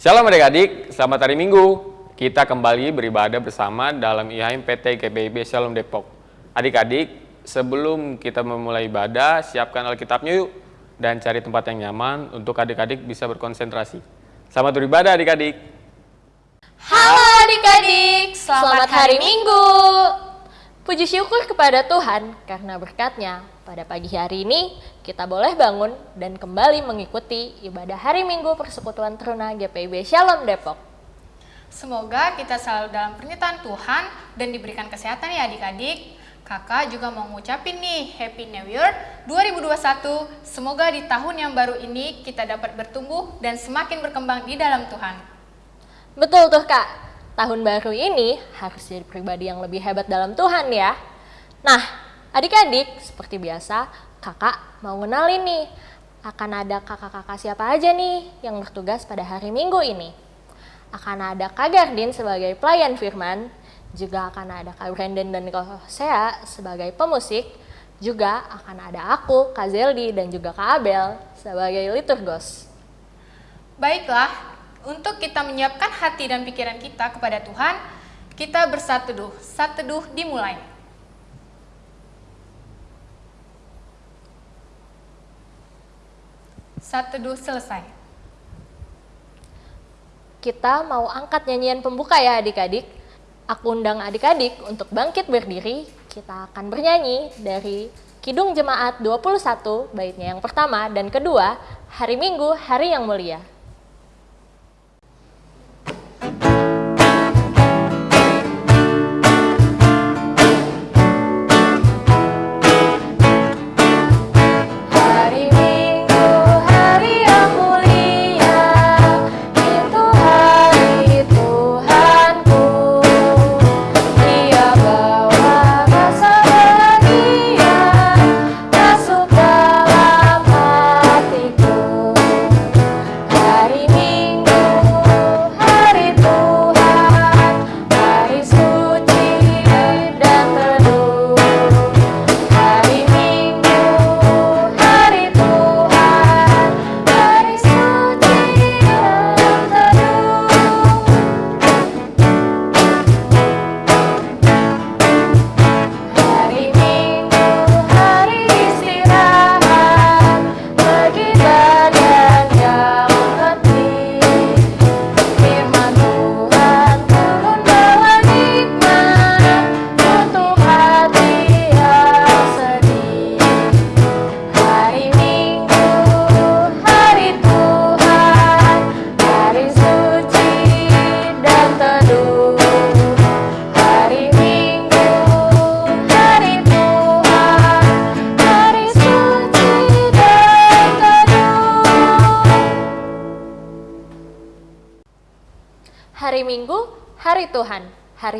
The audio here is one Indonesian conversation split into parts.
Shalom adik-adik, selamat hari Minggu. Kita kembali beribadah bersama dalam IHM PT GPIB Shalom Depok. Adik-adik, sebelum kita memulai ibadah, siapkan Alkitabnya yuk dan cari tempat yang nyaman untuk adik-adik bisa berkonsentrasi. Selamat beribadah adik-adik. Halo adik-adik, selamat, hari Minggu. Puji syukur kepada Tuhan karena berkatnya pada pagi hari ini kita boleh bangun dan kembali mengikuti ibadah hari Minggu Persekutuan Teruna GPIB Shalom Depok. Semoga kita selalu dalam pernyataan Tuhan dan diberikan kesehatan ya adik-adik. Kakak juga mau ngucapin nih Happy New Year 2021. Semoga di tahun yang baru ini kita dapat bertumbuh dan semakin berkembang di dalam Tuhan. Betul tuh kak, tahun baru ini harus jadi pribadi yang lebih hebat dalam Tuhan ya. Nah, adik-adik seperti biasa kakak mau kenalin nih akan ada kakak-kakak siapa aja nih yang bertugas pada hari Minggu ini. Akan ada Kak Gardin sebagai pelayan firman, juga akan ada Kak Brandon dan Kak Hosea sebagai pemusik, juga akan ada aku, Kak Zeldi, dan juga Kak Abel sebagai liturgos. Baiklah, untuk kita menyiapkan hati dan pikiran kita kepada Tuhan, kita bersatu teduh. Saat teduh dimulai. Saat teduh selesai. Kita mau angkat nyanyian pembuka ya adik-adik. Aku undang adik-adik untuk bangkit berdiri. Kita akan bernyanyi dari Kidung Jemaat 21, baitnya yang pertama dan kedua, Hari Minggu, Hari yang Mulia.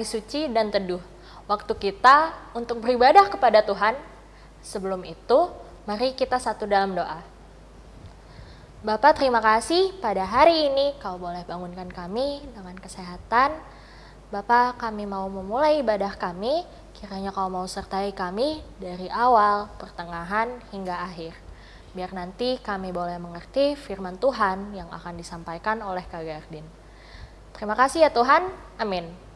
Hari suci dan teduh. Waktu kita untuk beribadah kepada Tuhan. Sebelum itu, mari kita satu dalam doa. Bapak terima kasih pada hari ini kau boleh bangunkan kami dengan kesehatan. Bapak kami mau memulai ibadah kami, kiranya kau mau sertai kami dari awal, pertengahan, hingga akhir. Biar nanti kami boleh mengerti firman Tuhan yang akan disampaikan oleh Kak Gardin. Terima kasih ya Tuhan, amin.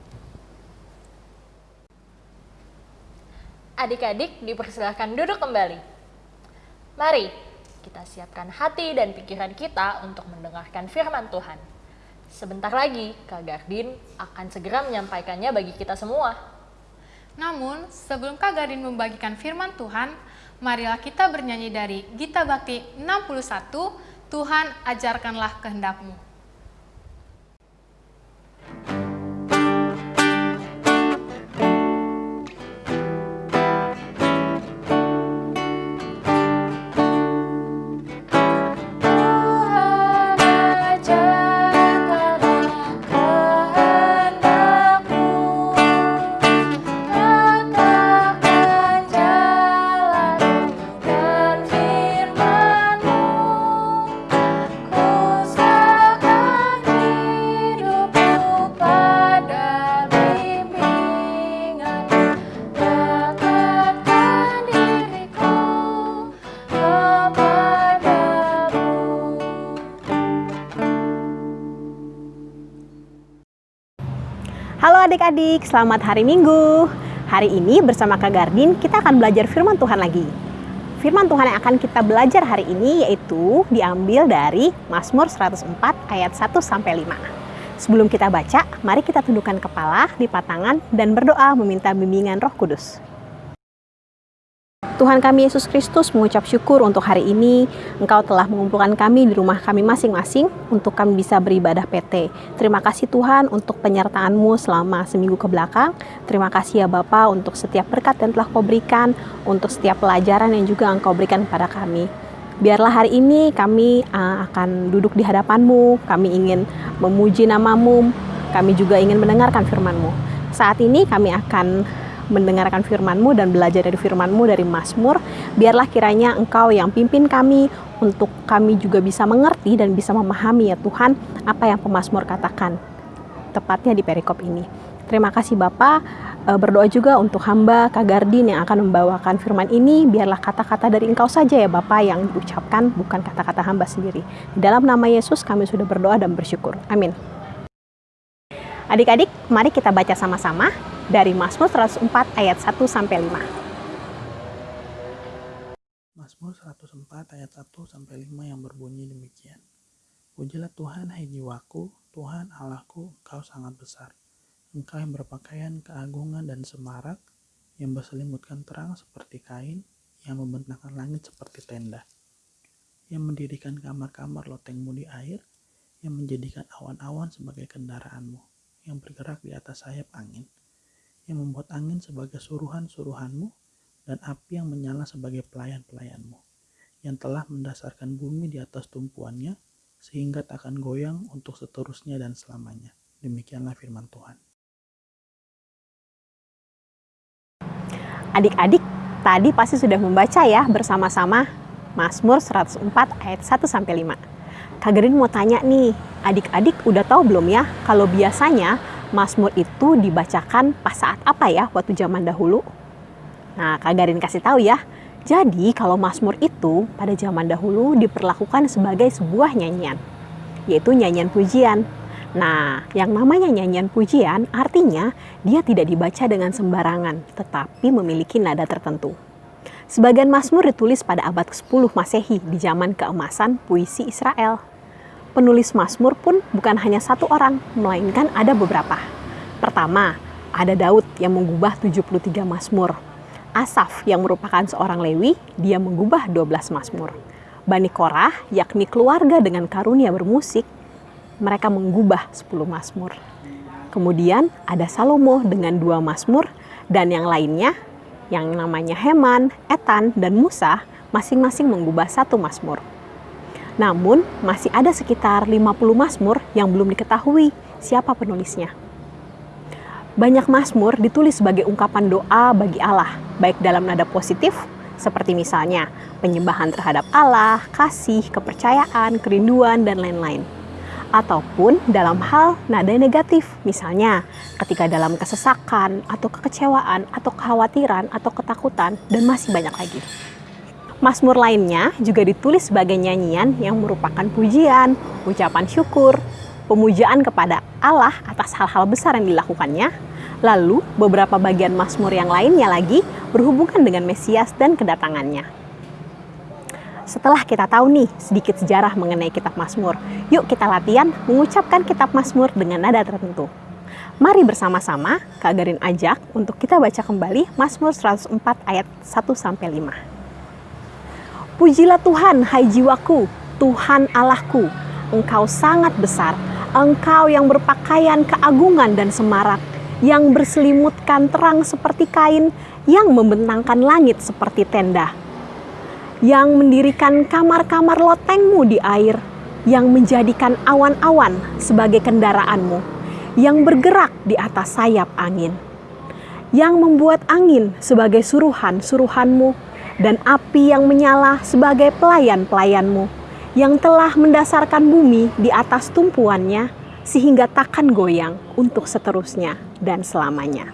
Adik-adik dipersilahkan duduk kembali. Mari kita siapkan hati dan pikiran kita untuk mendengarkan firman Tuhan. Sebentar lagi, Kak Gardin akan segera menyampaikannya bagi kita semua. Namun, sebelum Kak Garin membagikan firman Tuhan, marilah kita bernyanyi dari Gita Bakti 61, Tuhan ajarkanlah kehendakmu. Adik-adik, selamat hari Minggu. Hari ini bersama Kak Gardin kita akan belajar firman Tuhan lagi. Firman Tuhan yang akan kita belajar hari ini yaitu diambil dari Mazmur 104 ayat 1 sampai 5. Sebelum kita baca, mari kita tundukkan kepala, lipat tangan, dan berdoa meminta bimbingan roh kudus. Tuhan kami Yesus Kristus mengucap syukur untuk hari ini Engkau telah mengumpulkan kami di rumah kami masing-masing untuk kami bisa beribadah PT. Terima kasih Tuhan untuk penyertaan-Mu selama seminggu ke belakang. Terima kasih ya Bapa untuk setiap berkat yang telah Kau berikan, untuk setiap pelajaran yang juga Engkau berikan kepada kami. Biarlah hari ini kami uh, akan duduk di hadapan-Mu, kami ingin memuji nama-Mu, kami juga ingin mendengarkan firman-Mu. Saat ini kami akan mendengarkan firman-Mu dan belajar dari firman-Mu dari Mazmur, biarlah kiranya Engkau yang pimpin kami untuk kami juga bisa mengerti dan bisa memahami ya Tuhan apa yang pemazmur katakan, tepatnya di perikop ini. Terima kasih Bapak, e, berdoa juga untuk hamba Kak Gardin yang akan membawakan firman ini, biarlah kata-kata dari Engkau saja ya Bapak yang diucapkan, bukan kata-kata hamba sendiri. Di dalam nama Yesus kami sudah berdoa dan bersyukur. Amin. Adik-adik, mari kita baca sama-sama dari Mazmur 104 ayat 1 sampai 5. Mazmur 104 ayat 1 sampai 5 yang berbunyi demikian. Pujilah Tuhan hai jiwaku, Tuhan Allahku, Engkau sangat besar. Engkau yang berpakaian keagungan dan semarak, yang berselimutkan terang seperti kain, yang membentangkan langit seperti tenda, yang mendirikan kamar-kamar lotengmu di air, yang menjadikan awan-awan sebagai kendaraanmu, yang bergerak di atas sayap angin, yang membuat angin sebagai suruhan-suruhanmu dan api yang menyala sebagai pelayan-pelayanmu, yang telah mendasarkan bumi di atas tumpuannya sehingga tak akan goyang untuk seterusnya dan selamanya. Demikianlah firman Tuhan. Adik-adik, tadi pasti sudah membaca ya bersama-sama Mazmur 104 ayat 1 sampai 5. Kak Gerin mau tanya nih, adik-adik udah tahu belum ya kalau biasanya Mazmur itu dibacakan pas saat apa ya waktu zaman dahulu? Nah, Kak Garin kasih tahu ya. Jadi, kalau Mazmur itu pada zaman dahulu diperlakukan sebagai sebuah nyanyian, yaitu nyanyian pujian. Nah, yang namanya nyanyian pujian artinya dia tidak dibaca dengan sembarangan, tetapi memiliki nada tertentu. Sebagian Mazmur ditulis pada abad ke-10 Masehi di zaman keemasan puisi Israel penulis Mazmur pun bukan hanya satu orang, melainkan ada beberapa. Pertama, ada Daud yang mengubah 73 Mazmur. Asaf yang merupakan seorang Lewi, dia mengubah 12 Mazmur. Bani Korah, yakni keluarga dengan karunia bermusik, mereka mengubah 10 Mazmur. Kemudian ada Salomo dengan dua Mazmur dan yang lainnya yang namanya Heman, Etan, dan Musa masing-masing mengubah satu Mazmur. Namun, masih ada sekitar 50 Mazmur yang belum diketahui siapa penulisnya. Banyak Mazmur ditulis sebagai ungkapan doa bagi Allah, baik dalam nada positif, seperti misalnya penyembahan terhadap Allah, kasih, kepercayaan, kerinduan, dan lain-lain. Ataupun dalam hal nada negatif, misalnya ketika dalam kesesakan, atau kekecewaan, atau kekhawatiran, atau ketakutan, dan masih banyak lagi. Mazmur lainnya juga ditulis sebagai nyanyian yang merupakan pujian, ucapan syukur, pemujaan kepada Allah atas hal-hal besar yang dilakukannya. Lalu, beberapa bagian Mazmur yang lainnya lagi berhubungan dengan Mesias dan kedatangannya. Setelah kita tahu nih sedikit sejarah mengenai kitab Mazmur, yuk kita latihan mengucapkan kitab Mazmur dengan nada tertentu. Mari bersama-sama Kak Garin ajak untuk kita baca kembali Mazmur 104 ayat 1 sampai 5. Pujilah Tuhan, hai jiwaku, Tuhan Allahku. Engkau sangat besar, engkau yang berpakaian keagungan dan semarak, yang berselimutkan terang seperti kain, yang membentangkan langit seperti tenda, yang mendirikan kamar-kamar lotengmu di air, yang menjadikan awan-awan sebagai kendaraanmu, yang bergerak di atas sayap angin, yang membuat angin sebagai suruhan-suruhanmu, dan api yang menyala sebagai pelayan-pelayanmu yang telah mendasarkan bumi di atas tumpuannya sehingga takkan goyang untuk seterusnya dan selamanya.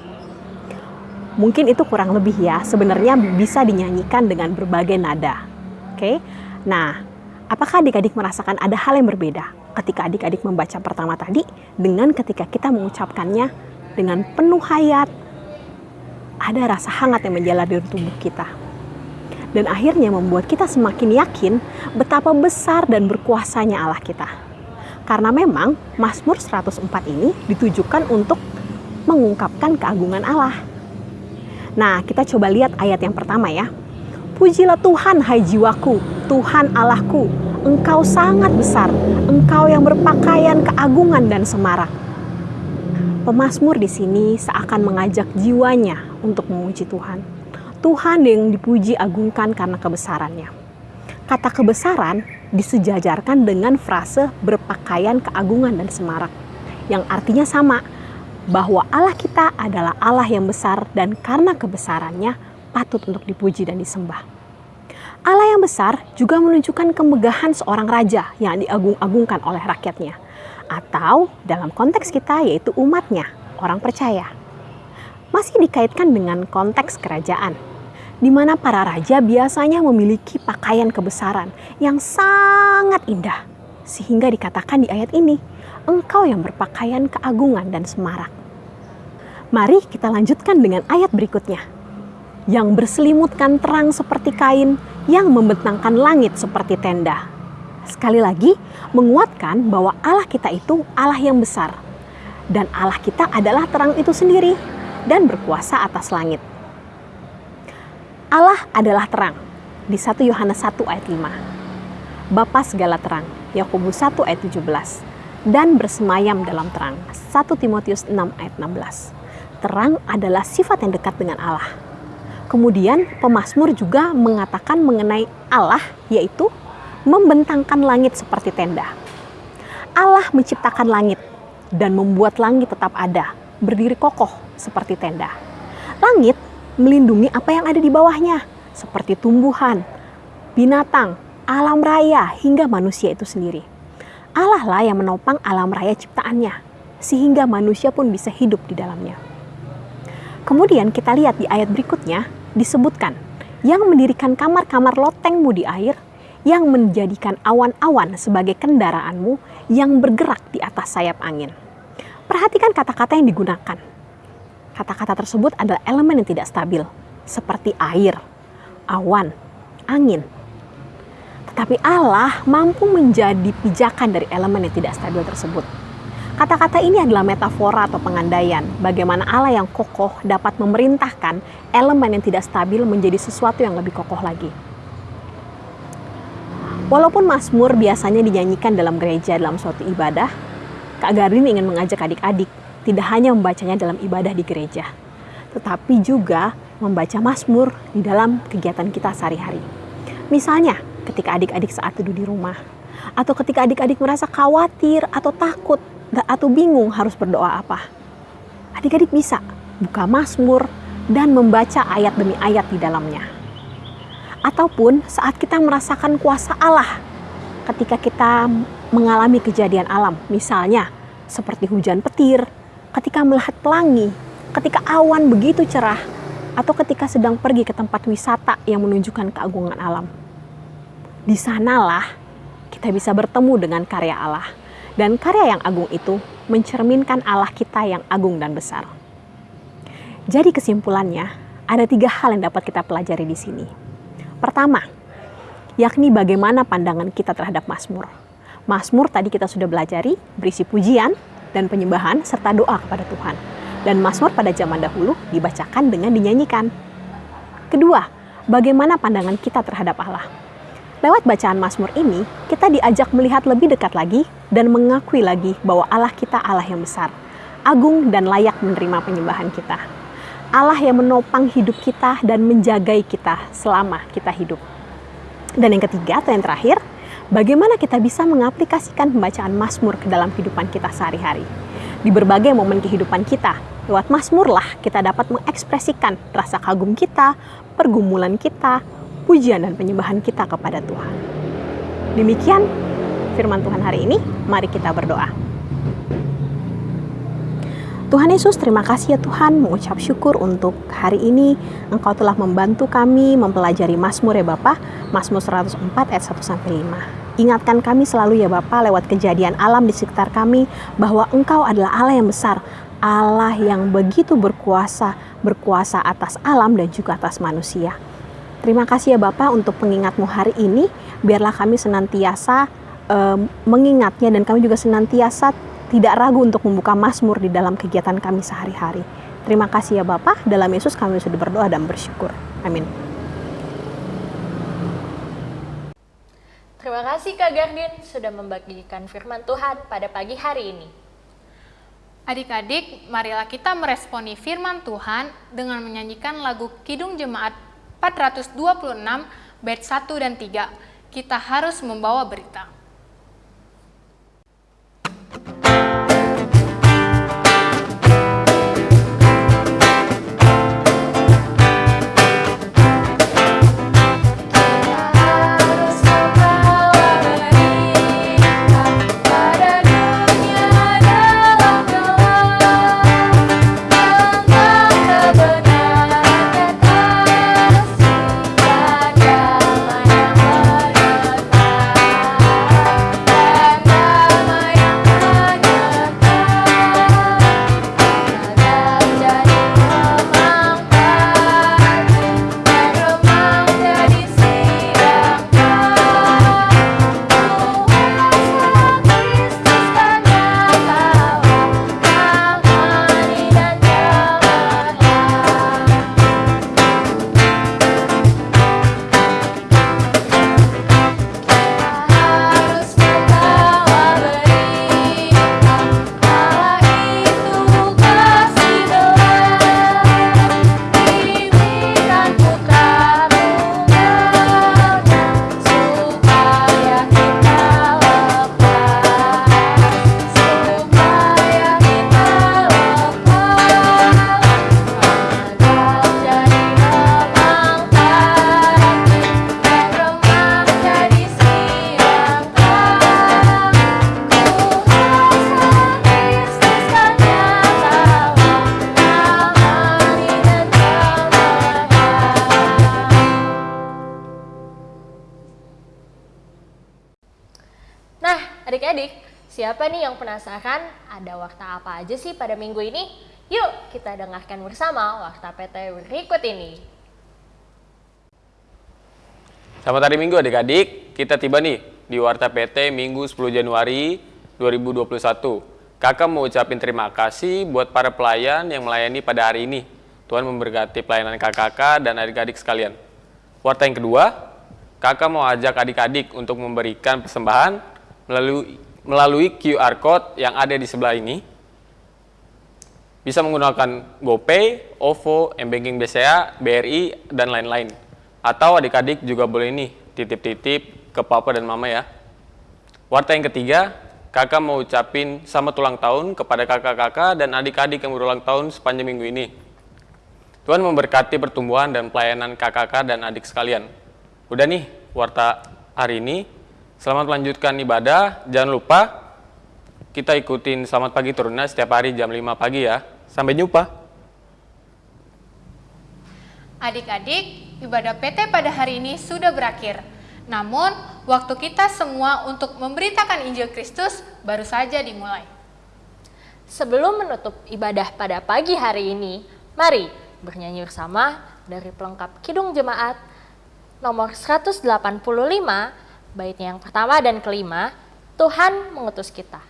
Mungkin itu kurang lebih ya, sebenarnya bisa dinyanyikan dengan berbagai nada. Oke, nah apakah adik-adik merasakan ada hal yang berbeda ketika adik-adik membaca pertama tadi dengan ketika kita mengucapkannya dengan penuh hayat, ada rasa hangat yang menjalar di tubuh kita. Dan akhirnya membuat kita semakin yakin betapa besar dan berkuasanya Allah kita. Karena memang Mazmur 104 ini ditujukan untuk mengungkapkan keagungan Allah. Nah, kita coba lihat ayat yang pertama ya. Pujilah Tuhan hai jiwaku, Tuhan Allahku, Engkau sangat besar, Engkau yang berpakaian keagungan dan semarak. Pemasmur di sini seakan mengajak jiwanya untuk memuji Tuhan. Tuhan yang dipuji agungkan karena kebesarannya. Kata kebesaran disejajarkan dengan frase berpakaian keagungan dan semarak, yang artinya sama, bahwa Allah kita adalah Allah yang besar dan karena kebesarannya patut untuk dipuji dan disembah. Allah yang besar juga menunjukkan kemegahan seorang raja yang diagung-agungkan oleh rakyatnya. Atau dalam konteks kita yaitu umatnya, orang percaya. Masih dikaitkan dengan konteks kerajaan, di mana para raja biasanya memiliki pakaian kebesaran yang sangat indah. Sehingga dikatakan di ayat ini, engkau yang berpakaian keagungan dan semarak. Mari kita lanjutkan dengan ayat berikutnya. Yang berselimutkan terang seperti kain, yang membentangkan langit seperti tenda. Sekali lagi, menguatkan bahwa Allah kita itu Allah yang besar. Dan Allah kita adalah terang itu sendiri dan berkuasa atas langit. Allah adalah terang. Di 1 Yohanes 1 ayat 5. Bapa segala terang. Yakobus 1 ayat 17. Dan bersemayam dalam terang. 1 Timotius 6 ayat 16. Terang adalah sifat yang dekat dengan Allah Kemudian pemazmur juga mengatakan mengenai Allah yaitu membentangkan langit seperti tenda. Allah menciptakan langit dan membuat langit tetap ada, berdiri kokoh seperti tenda. Langit melindungi apa yang ada di bawahnya, seperti tumbuhan, binatang, alam raya, hingga manusia itu sendiri. Allah lah yang menopang alam raya ciptaannya, sehingga manusia pun bisa hidup di dalamnya. Kemudian kita lihat di ayat berikutnya, disebutkan yang mendirikan kamar-kamar lotengmu di air, yang menjadikan awan-awan sebagai kendaraanmu yang bergerak di atas sayap angin. Perhatikan kata-kata yang digunakan. Kata-kata tersebut adalah elemen yang tidak stabil, seperti air, awan, angin. Tetapi Allah mampu menjadi pijakan dari elemen yang tidak stabil tersebut. Kata-kata ini adalah metafora atau pengandaian bagaimana Allah yang kokoh dapat memerintahkan elemen yang tidak stabil menjadi sesuatu yang lebih kokoh lagi. Walaupun Mazmur biasanya dinyanyikan dalam gereja dalam suatu ibadah, Kak Garin ingin mengajak adik-adik tidak hanya membacanya dalam ibadah di gereja, tetapi juga membaca Mazmur di dalam kegiatan kita sehari-hari. Misalnya, ketika adik-adik saat duduk di rumah, atau ketika adik-adik merasa khawatir atau takut atau bingung harus berdoa apa. Adik-adik bisa buka Mazmur dan membaca ayat demi ayat di dalamnya. Ataupun saat kita merasakan kuasa Allah ketika kita mengalami kejadian alam, misalnya seperti hujan petir, ketika melihat pelangi, ketika awan begitu cerah, atau ketika sedang pergi ke tempat wisata yang menunjukkan keagungan alam. Di sanalah kita bisa bertemu dengan karya Allah dan karya yang agung itu mencerminkan Allah kita yang agung dan besar. Jadi kesimpulannya, ada tiga hal yang dapat kita pelajari di sini. Pertama, yakni bagaimana pandangan kita terhadap Mazmur. Mazmur tadi kita sudah belajari, berisi pujian dan penyembahan serta doa kepada Tuhan. Dan Mazmur pada zaman dahulu dibacakan dengan dinyanyikan. Kedua, bagaimana pandangan kita terhadap Allah. Lewat bacaan Mazmur ini, kita diajak melihat lebih dekat lagi dan mengakui lagi bahwa Allah kita Allah yang besar, agung dan layak menerima penyembahan kita. Allah yang menopang hidup kita dan menjagai kita selama kita hidup. Dan yang ketiga atau yang terakhir, bagaimana kita bisa mengaplikasikan pembacaan Mazmur ke dalam kehidupan kita sehari-hari. Di berbagai momen kehidupan kita, lewat Mazmur lah kita dapat mengekspresikan rasa kagum kita, pergumulan kita, pujian dan penyembahan kita kepada Tuhan. Demikian firman Tuhan hari ini, mari kita berdoa. Tuhan Yesus, terima kasih ya Tuhan, mengucap syukur untuk hari ini Engkau telah membantu kami mempelajari Mazmur ya Bapak, Mazmur 104 ayat 1 sampai 5. Ingatkan kami selalu ya Bapa lewat kejadian alam di sekitar kami bahwa Engkau adalah Allah yang besar, Allah yang begitu berkuasa, berkuasa atas alam dan juga atas manusia. Terima kasih ya Bapak untuk pengingatmu hari ini, biarlah kami senantiasa uh, mengingatnya dan kami juga senantiasa tidak ragu untuk membuka Mazmur di dalam kegiatan kami sehari-hari. Terima kasih ya Bapak, dalam Yesus kami sudah berdoa dan bersyukur. Amin. Terima kasih Kak Gardin sudah membagikan firman Tuhan pada pagi hari ini. Adik-adik, marilah kita meresponi firman Tuhan dengan menyanyikan lagu Kidung Jemaat 426 bait 1 dan 3. Kita harus membawa berita. Siapa nih yang penasaran ada warta apa aja sih pada minggu ini? Yuk kita dengarkan bersama warta PT berikut ini. Selamat hari Minggu adik-adik, kita tiba nih di Warta PT Minggu 10 Januari 2021. Kakak mau ucapin terima kasih buat para pelayan yang melayani pada hari ini. Tuhan memberkati pelayanan kakak-kakak dan adik-adik sekalian. Warta yang kedua, kakak mau ajak adik-adik untuk memberikan persembahan melalui melalui QR Code yang ada di sebelah ini. Bisa menggunakan GoPay, OVO, M-Banking BCA, BRI, dan lain-lain. Atau adik-adik juga boleh nih titip-titip ke papa dan mama ya. Warta yang ketiga, kakak mau ucapin selamat ulang tahun kepada kakak-kakak dan adik-adik yang berulang tahun sepanjang minggu ini. Tuhan memberkati pertumbuhan dan pelayanan kakak-kakak dan adik sekalian. Udah nih, warta hari ini Selamat melanjutkan ibadah. Jangan lupa kita ikutin selamat pagi turunnya setiap hari jam 5 pagi ya. Sampai jumpa. Adik-adik, ibadah PT pada hari ini sudah berakhir. Namun, waktu kita semua untuk memberitakan Injil Kristus baru saja dimulai. Sebelum menutup ibadah pada pagi hari ini, mari bernyanyi bersama dari pelengkap Kidung Jemaat nomor 185 baitnya yang pertama dan kelima, Tuhan mengutus kita.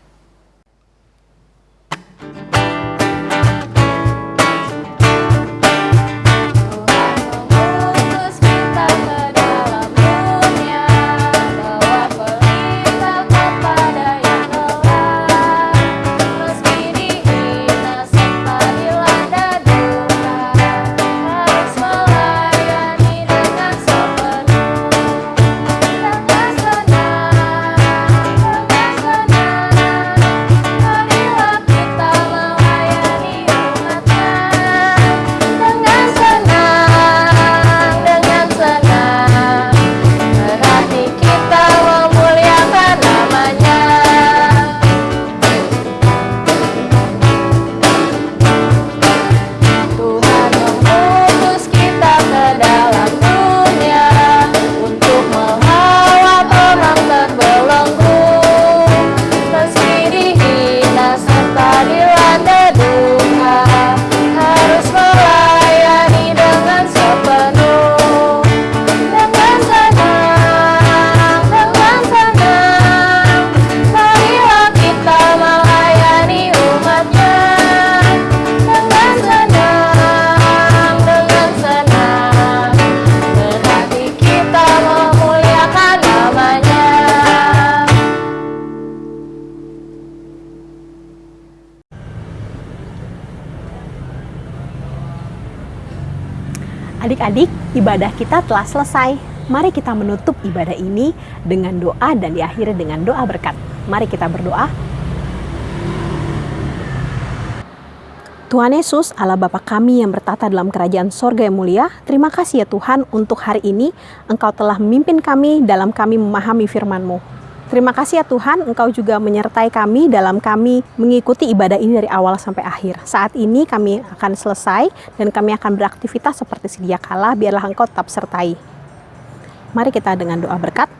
Ibadah kita telah selesai. Mari kita menutup ibadah ini dengan doa dan diakhiri dengan doa berkat. Mari kita berdoa. Tuhan Yesus, Allah Bapa kami yang bertata dalam kerajaan sorga yang mulia, terima kasih ya Tuhan untuk hari ini Engkau telah memimpin kami dalam kami memahami firman-Mu. Terima kasih ya Tuhan, Engkau juga menyertai kami dalam kami mengikuti ibadah ini dari awal sampai akhir. Saat ini kami akan selesai dan kami akan beraktivitas seperti sedia kala, biarlah Engkau tetap sertai. Mari kita dengan doa berkat.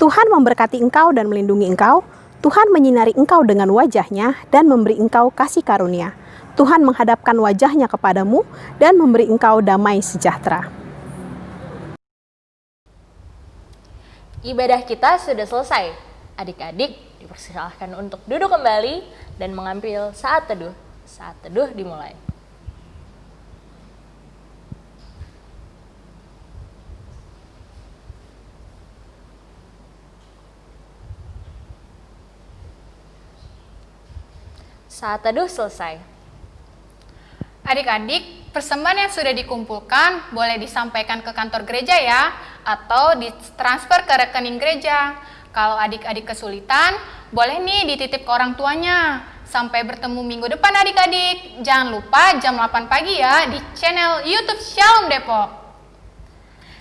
Tuhan memberkati engkau dan melindungi engkau. Tuhan menyinari engkau dengan wajahnya dan memberi engkau kasih karunia. Tuhan menghadapkan wajahnya kepadamu dan memberi engkau damai sejahtera. Ibadah kita sudah selesai. Adik-adik dipersilahkan untuk duduk kembali dan mengambil saat teduh. Saat teduh dimulai. Saat teduh selesai. Adik-adik, persembahan yang sudah dikumpulkan boleh disampaikan ke kantor gereja ya, atau ditransfer ke rekening gereja. Kalau adik-adik kesulitan, boleh nih dititip ke orang tuanya. Sampai bertemu minggu depan adik-adik. Jangan lupa jam 8 pagi ya di channel YouTube Shalom Depok.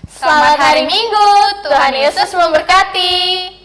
Selamat hari Minggu, Tuhan Yesus memberkati.